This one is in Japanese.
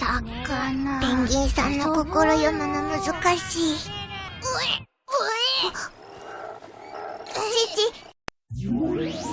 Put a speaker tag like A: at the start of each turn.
A: 魚
B: ペンギンさんの心読むの難しい。うえうえ。父